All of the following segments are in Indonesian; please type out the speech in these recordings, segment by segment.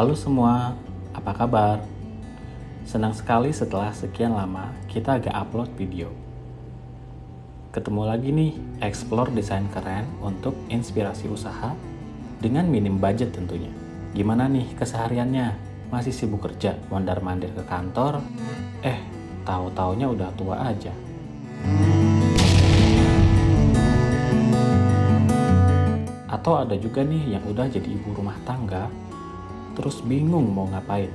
Halo semua, apa kabar? Senang sekali setelah sekian lama kita agak upload video. Ketemu lagi nih, explore desain keren untuk inspirasi usaha dengan minim budget tentunya. Gimana nih kesehariannya? Masih sibuk kerja, mondar-mandir ke kantor? Eh, tahu-taunya udah tua aja. Atau ada juga nih yang udah jadi ibu rumah tangga, terus bingung mau ngapain.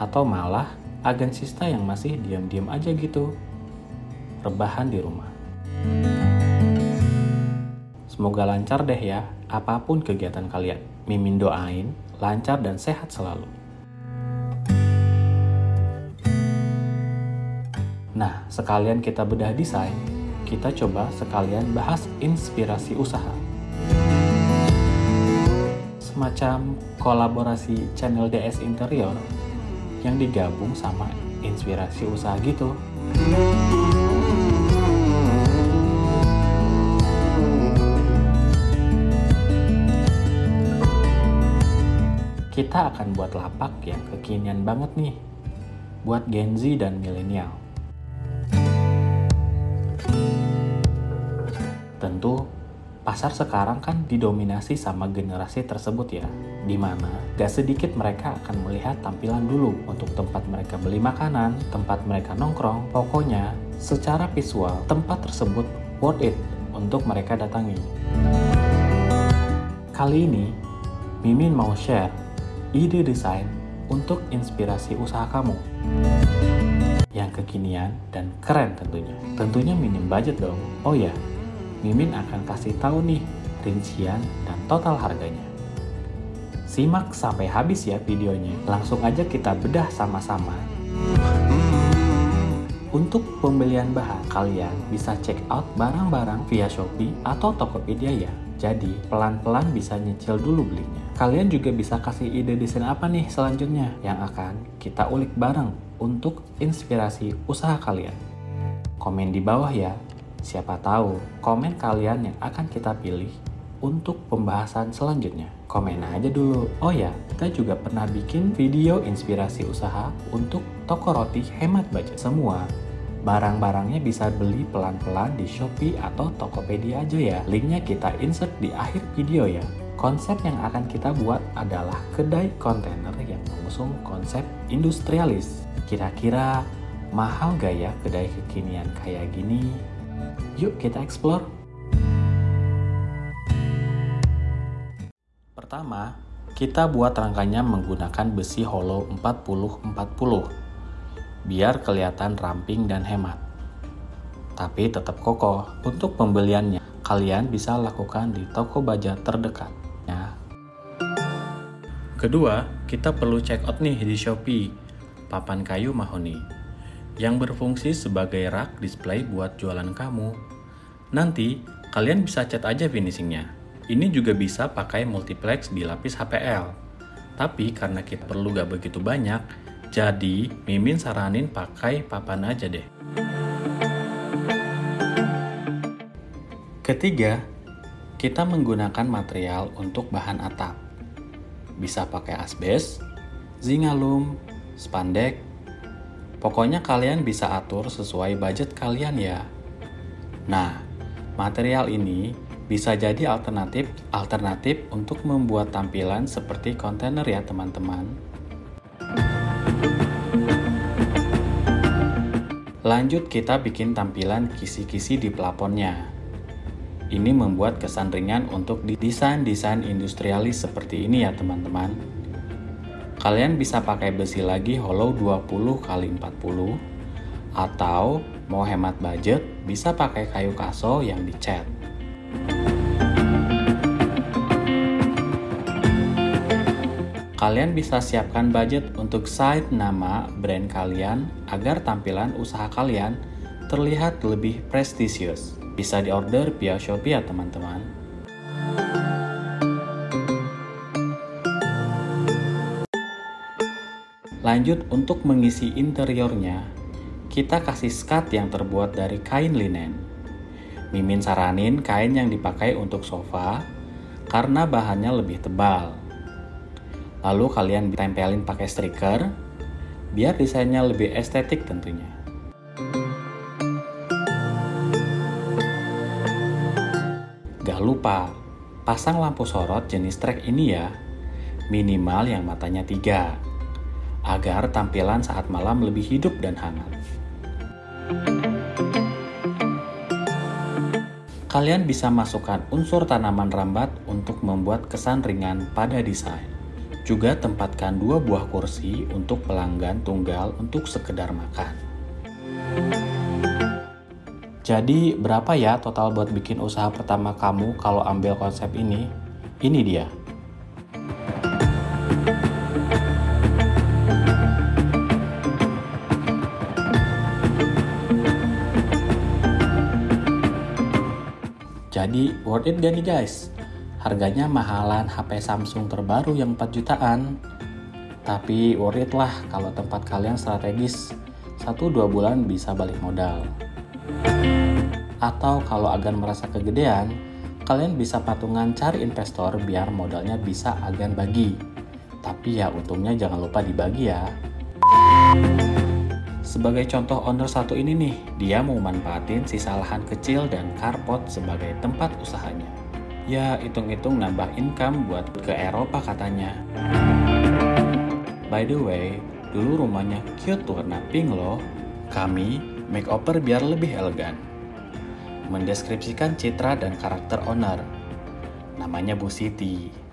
Atau malah agensista yang masih diam-diam aja gitu, rebahan di rumah. Semoga lancar deh ya, apa pun kegiatan kalian. Mimin doain, lancar dan sehat selalu. Nah, sekalian kita bedah desain, kita coba sekalian bahas inspirasi usaha. Semacam kolaborasi channel DS Interior yang digabung sama inspirasi usaha gitu. Kita akan buat lapak yang kekinian banget nih, buat Gen Z dan milenial. Tentu, pasar sekarang kan didominasi sama generasi tersebut ya, di mana gak sedikit mereka akan melihat tampilan dulu untuk tempat mereka beli makanan, tempat mereka nongkrong, pokoknya secara visual tempat tersebut worth it untuk mereka datangi. Kali ini, Mimin mau share ide desain untuk inspirasi usaha kamu yang kekinian dan keren tentunya. Tentunya minim budget dong. Oh ya, Mimin akan kasih tahu nih rincian dan total harganya. Simak sampai habis ya videonya. Langsung aja kita bedah sama-sama. Untuk pembelian bahan, kalian bisa check out barang-barang via Shopee atau Tokopedia ya. Jadi, pelan-pelan bisa nyicil dulu belinya. Kalian juga bisa kasih ide desain apa nih selanjutnya yang akan kita ulik bareng untuk inspirasi usaha kalian. Komen di bawah ya Siapa tahu komen kalian yang akan kita pilih untuk pembahasan selanjutnya. Komen aja dulu. Oh ya, kita juga pernah bikin video inspirasi usaha untuk toko roti hemat budget semua. Barang-barangnya bisa beli pelan-pelan di Shopee atau Tokopedia aja ya. Linknya kita insert di akhir video ya. Konsep yang akan kita buat adalah kedai kontainer yang mengusung konsep industrialis. Kira-kira mahal gak ya kedai kekinian kayak gini? Yuk kita explore. Pertama, kita buat rangkanya menggunakan besi hollow 40-40 biar kelihatan ramping dan hemat. Tapi tetap kokoh. Untuk pembeliannya, kalian bisa lakukan di toko baja terdekat. Ya. Kedua, kita perlu check out nih di Shopee, papan kayu mahoni yang berfungsi sebagai rak display buat jualan kamu. Nanti, kalian bisa cat aja finishingnya. Ini juga bisa pakai multiplex di lapis HPL. Tapi karena kita perlu gak begitu banyak, jadi Mimin saranin pakai papan aja deh. Ketiga, kita menggunakan material untuk bahan atap. Bisa pakai asbes, zingalum, spandek, Pokoknya kalian bisa atur sesuai budget kalian ya. Nah, material ini bisa jadi alternatif alternatif untuk membuat tampilan seperti kontainer ya teman-teman. Lanjut kita bikin tampilan kisi-kisi di plafonnya. Ini membuat kesan ringan untuk desain-desain industrialis seperti ini ya teman-teman. Kalian bisa pakai besi lagi hollow 20 x 40 atau mau hemat budget bisa pakai kayu kaso yang dicat. Kalian bisa siapkan budget untuk site nama brand kalian agar tampilan usaha kalian terlihat lebih prestisius. Bisa diorder via Shopee ya teman-teman. Lanjut untuk mengisi interiornya, kita kasih skat yang terbuat dari kain linen. Mimin saranin kain yang dipakai untuk sofa, karena bahannya lebih tebal. Lalu kalian tempelin pakai striker biar desainnya lebih estetik tentunya. Gak lupa, pasang lampu sorot jenis track ini ya, minimal yang matanya tiga, agar tampilan saat malam lebih hidup dan hangat. Kalian bisa masukkan unsur tanaman rambat untuk membuat kesan ringan pada desain. Juga tempatkan dua buah kursi untuk pelanggan tunggal untuk sekedar makan. Jadi berapa ya total buat bikin usaha pertama kamu kalau ambil konsep ini? Ini dia. Jadi worth it gak nih guys? Harganya mahalan HP Samsung terbaru yang 4 jutaan. Tapi worth it lah kalau tempat kalian strategis. 1-2 bulan bisa balik modal. Atau kalau agan merasa kegedean, kalian bisa patungan cari investor biar modalnya bisa agan bagi. Tapi ya untungnya jangan lupa dibagi ya. Sebagai contoh owner satu ini nih, dia mau manfaatin sisa lahan kecil dan carport sebagai tempat usahanya. Ya, hitung-hitung nambah income buat ke Eropa katanya. By the way, dulu rumahnya cute warna pink loh. Kami makeover biar lebih elegan. Mendeskripsikan citra dan karakter owner. Namanya Bu Siti.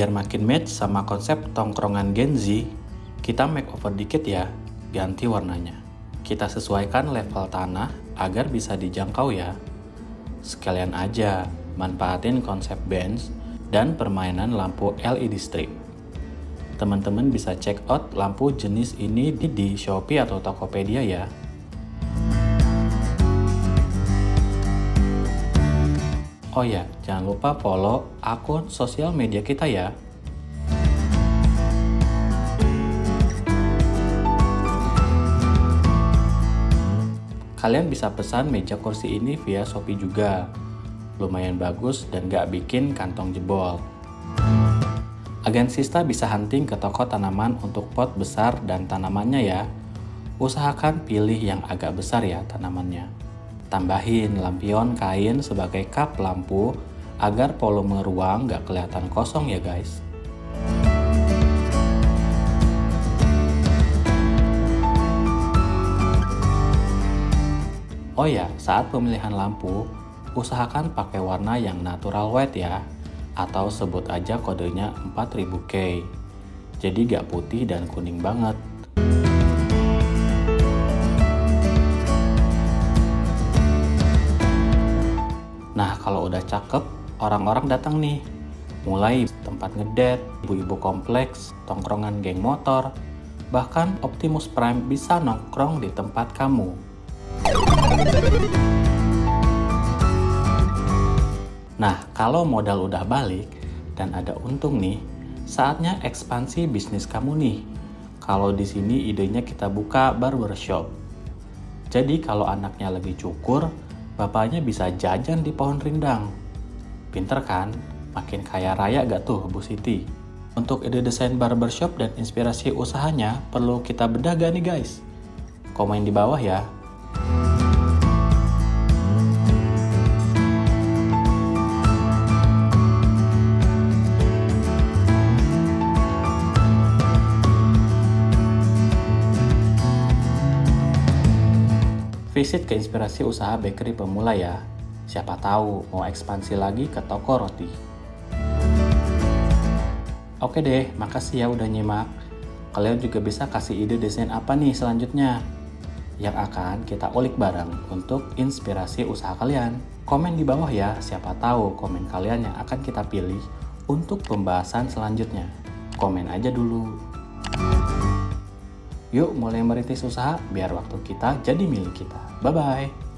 Biar makin match sama konsep tongkrongan Gen Z, kita makeover dikit ya, ganti warnanya. Kita sesuaikan level tanah agar bisa dijangkau ya. Sekalian aja, manfaatin konsep bench dan permainan lampu LED strip. Teman-teman bisa check out lampu jenis ini di Shopee atau Tokopedia ya. Oh ya, jangan lupa follow akun sosial media kita ya. Kalian bisa pesan meja kursi ini via Shopee juga. Lumayan bagus dan gak bikin kantong jebol. Agen Sista bisa hunting ke toko tanaman untuk pot besar dan tanamannya ya. Usahakan pilih yang agak besar ya tanamannya. Tambahin lampion kain sebagai kap lampu agar volume ruang gak kelihatan kosong ya guys. Oh ya, saat pemilihan lampu, usahakan pakai warna yang natural white ya, atau sebut aja kodenya 4000K. Jadi gak putih dan kuning banget. Kalau udah cakep, orang-orang datang nih. Mulai tempat ngedet, ibu-ibu kompleks, tongkrongan geng motor, bahkan Optimus Prime bisa nongkrong di tempat kamu. Nah, kalau modal udah balik dan ada untung nih, saatnya ekspansi bisnis kamu nih. Kalau di sini idenya kita buka barbershop. Jadi kalau anaknya lagi cukur, bapaknya bisa jajan di pohon rindang. Pinter kan? Makin kaya raya gak tuh Bu Siti? Untuk ide desain barbershop dan inspirasi usahanya, perlu kita bedah gak nih guys? Komen di bawah ya. Visit ke inspirasi usaha bakery pemula ya. Siapa tahu mau ekspansi lagi ke toko roti. Oke deh, makasih ya udah nyimak. Kalian juga bisa kasih ide desain apa nih selanjutnya yang akan kita ulik bareng untuk inspirasi usaha kalian. Komen di bawah ya, siapa tahu komen kalian yang akan kita pilih untuk pembahasan selanjutnya. Komen aja dulu. Yuk mulai merintis usaha biar waktu kita jadi milik kita. Bye-bye.